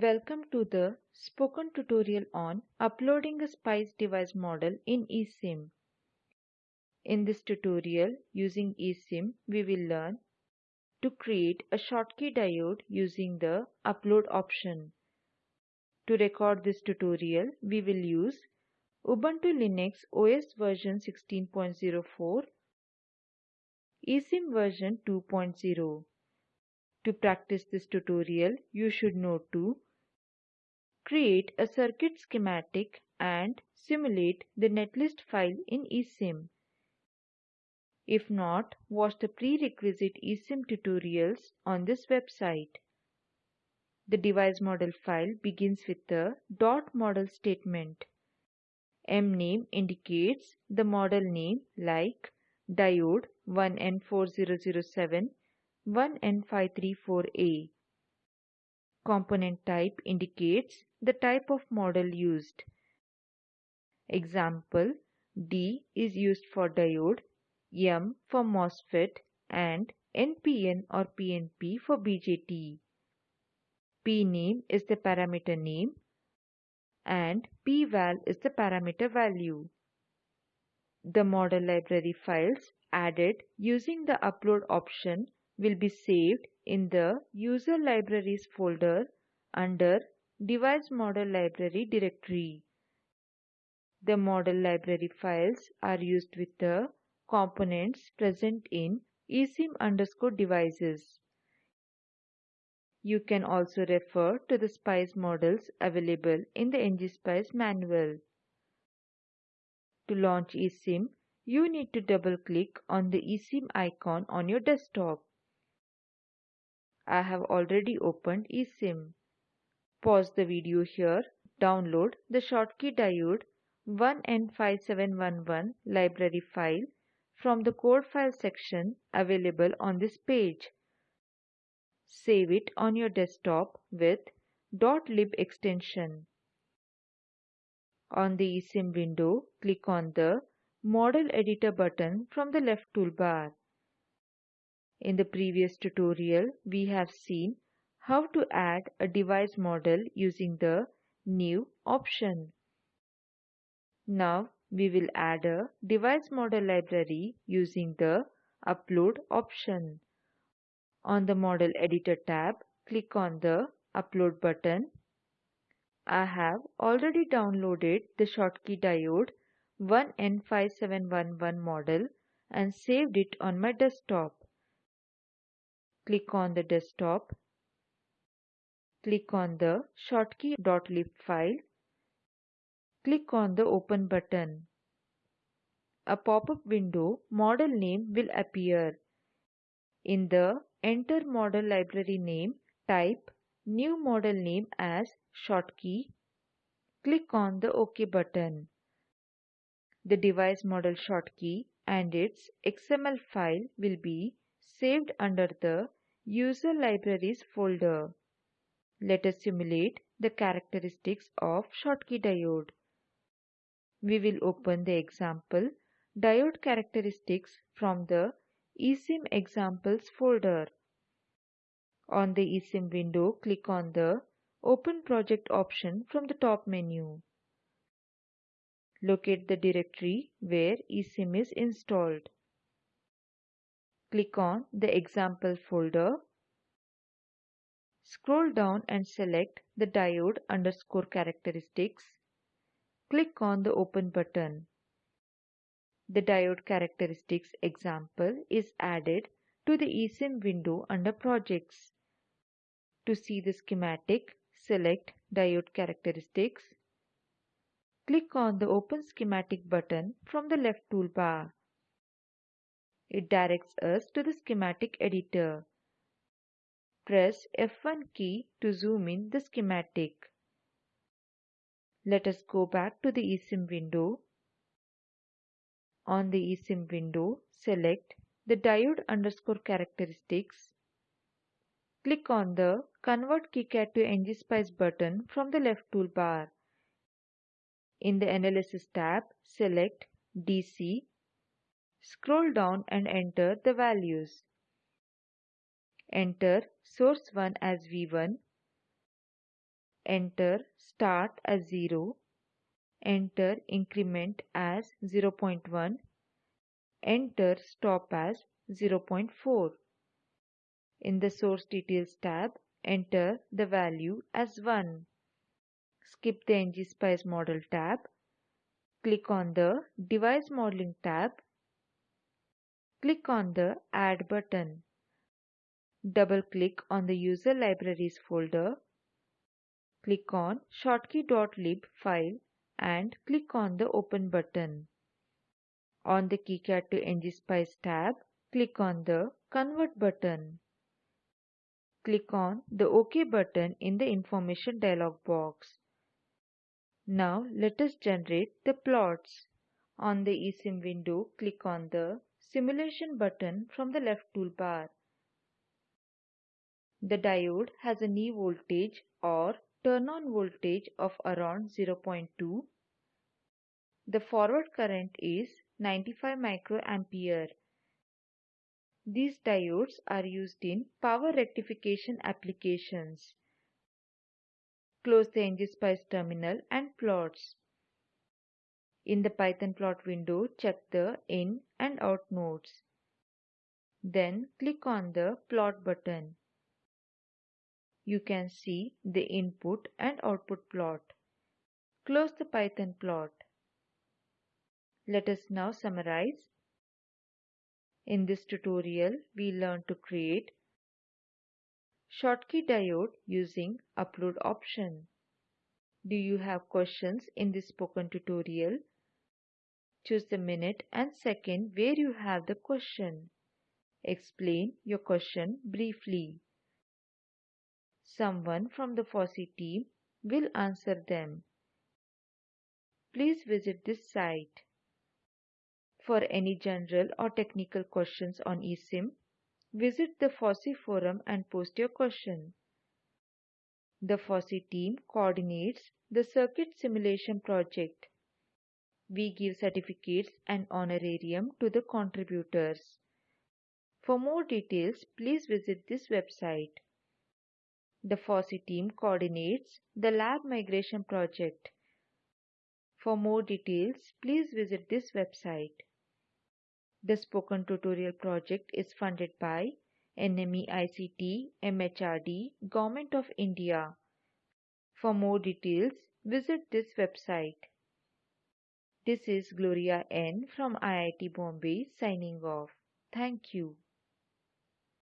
Welcome to the spoken tutorial on uploading a SPICE device model in eSIM. In this tutorial using eSIM we will learn to create a Schottky diode using the upload option. To record this tutorial we will use Ubuntu Linux OS version 16.04 eSIM version 2.0 to practice this tutorial, you should know to create a circuit schematic and simulate the netlist file in eSIM. If not, watch the prerequisite eSIM tutorials on this website. The device model file begins with the dot model statement. mname indicates the model name like diode 1N4007 1N534A. Component type indicates the type of model used. Example D is used for diode, M for MOSFET and NPN or PNP for BJT. P name is the parameter name and pval is the parameter value. The model library files added using the upload option will be saved in the user libraries folder under device model library directory. The model library files are used with the components present in eSIM underscore devices. You can also refer to the SPICE models available in the ngSpice manual. To launch eSIM, you need to double click on the eSIM icon on your desktop. I have already opened eSIM. Pause the video here. Download the Schottky diode 1N5711 library file from the code file section available on this page. Save it on your desktop with .lib extension. On the eSIM window, click on the Model Editor button from the left toolbar. In the previous tutorial, we have seen how to add a device model using the New option. Now we will add a device model library using the Upload option. On the Model Editor tab, click on the Upload button. I have already downloaded the Schottky diode 1N5711 model and saved it on my desktop. Click on the desktop. Click on the schottky.lib file. Click on the Open button. A pop-up window model name will appear. In the Enter Model Library name, type New model name as Schottky. Click on the OK button. The device model Schottky and its XML file will be saved under the User Libraries folder. Let us simulate the characteristics of Schottky diode. We will open the example diode characteristics from the eSIM examples folder. On the eSIM window, click on the Open Project option from the top menu. Locate the directory where eSIM is installed. Click on the example folder. Scroll down and select the diode underscore characteristics. Click on the open button. The diode characteristics example is added to the eSIM window under projects. To see the schematic, select diode characteristics. Click on the open schematic button from the left toolbar. It directs us to the schematic editor. Press F1 key to zoom in the schematic. Let us go back to the eSIM window. On the eSIM window, select the diode underscore characteristics. Click on the Convert KiCad to ngSpice button from the left toolbar. In the Analysis tab, select DC Scroll down and enter the values. Enter source 1 as V1, enter start as 0, enter increment as 0.1, enter stop as 0.4. In the source details tab, enter the value as 1. Skip the ngSpice model tab. Click on the device modeling tab. Click on the add button. Double click on the user libraries folder. Click on schottky.lib file and click on the open button. On the KiCad to ngSpice tab, click on the convert button. Click on the OK button in the information dialog box. Now let us generate the plots. On the eSIM window, click on the Simulation button from the left toolbar. The diode has a knee voltage or turn-on voltage of around 0.2. The forward current is 95 microampere. These diodes are used in power rectification applications. Close the ngSpice terminal and plots. In the Python plot window, check the in and out nodes. Then click on the plot button. You can see the input and output plot. Close the Python plot. Let us now summarize. In this tutorial, we learned to create Schottky diode using upload option. Do you have questions in this spoken tutorial? Choose the minute and second where you have the question. Explain your question briefly. Someone from the FOSSEE team will answer them. Please visit this site. For any general or technical questions on eSIM, visit the FOSSEE forum and post your question. The FOSSEE team coordinates the circuit simulation project. We give certificates and honorarium to the contributors. For more details, please visit this website. The FOSSEE team coordinates the lab migration project. For more details, please visit this website. The Spoken Tutorial project is funded by NMEICT MHRD Government of India. For more details, visit this website. This is Gloria N from IIT Bombay signing off. Thank you.